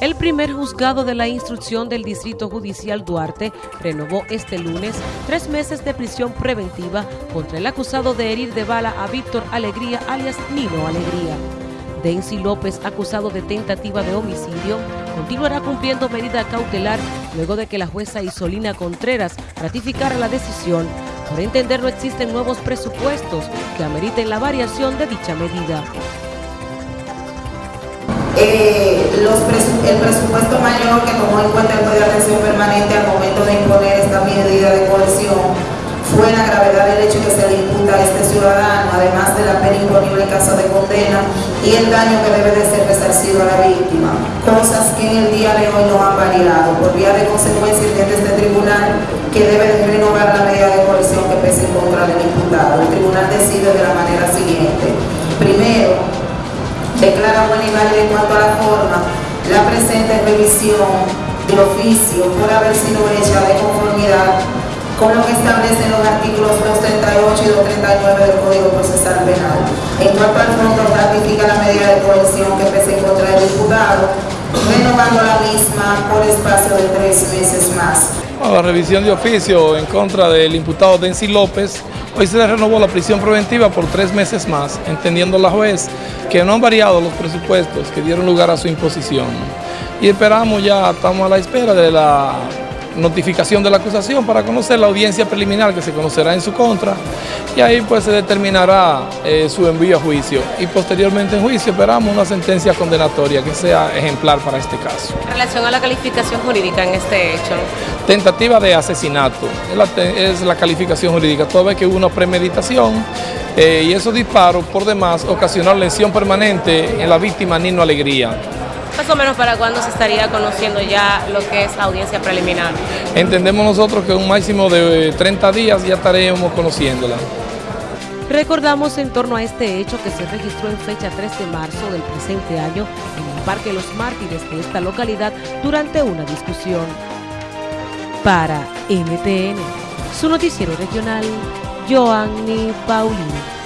El primer juzgado de la instrucción del Distrito Judicial Duarte renovó este lunes tres meses de prisión preventiva contra el acusado de herir de bala a Víctor Alegría, alias Nino Alegría. Dency López, acusado de tentativa de homicidio, continuará cumpliendo medida cautelar luego de que la jueza Isolina Contreras ratificara la decisión. Por entender no existen nuevos presupuestos que ameriten la variación de dicha medida. Eh, el presupuesto mayor que tomó en cuenta el juez de atención permanente al momento de imponer esta medida de coerción fue la gravedad del hecho que se le imputa a este ciudadano, además de la pena imponible en caso de condena y el daño que debe de ser resarcido a la víctima, cosas que en el día de hoy no han variado. Por vía de consecuencia, entiende este tribunal que debe de renovar la medida de coerción que pese en contra del imputado. El tribunal decide de la manera siguiente. Primero, declara buena y en cuanto a la forma presente revisión del oficio por haber sido hecha de conformidad con lo que establecen los artículos 238 y 239 del Código Procesal Penal. En cuanto al fondo, ratifica la medida de coerción que pese contra el diputado, renovando la misma por espacio de tres meses más. La revisión de oficio en contra del imputado Dency López Hoy se le renovó la prisión preventiva por tres meses más, entendiendo la juez que no han variado los presupuestos que dieron lugar a su imposición. Y esperamos ya, estamos a la espera de la notificación de la acusación para conocer la audiencia preliminar que se conocerá en su contra y ahí pues se determinará eh, su envío a juicio y posteriormente en juicio esperamos una sentencia condenatoria que sea ejemplar para este caso. En relación a la calificación jurídica en este hecho. Tentativa de asesinato, es la, calificación jurídica, toda vez que hubo una premeditación eh, y esos disparos por demás ocasionaron lesión permanente en la víctima Nino Alegría. Más o menos para cuándo se estaría conociendo ya lo que es la audiencia preliminar. Entendemos nosotros que un máximo de 30 días ya estaremos conociéndola. Recordamos en torno a este hecho que se registró en fecha 3 de marzo del presente año en el Parque Los Mártires de esta localidad durante una discusión. Para NTN, su noticiero regional, Joanny Paulino.